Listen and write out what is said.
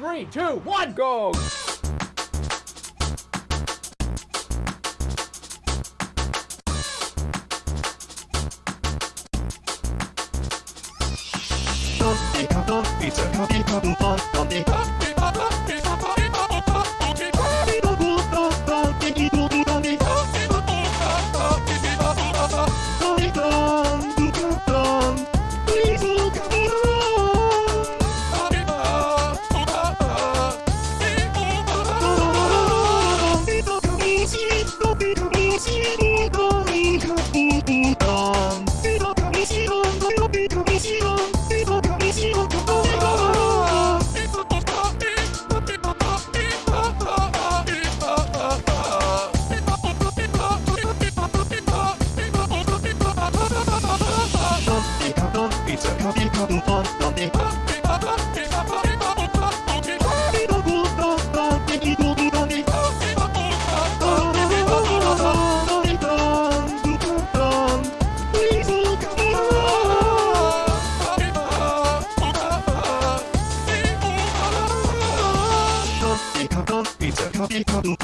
Three, two, one, go! Don't cuddle, it's a cookie cuddle, don't be cuddle. Pizza, copy, copy, copy. Pizza, cookie, cookie,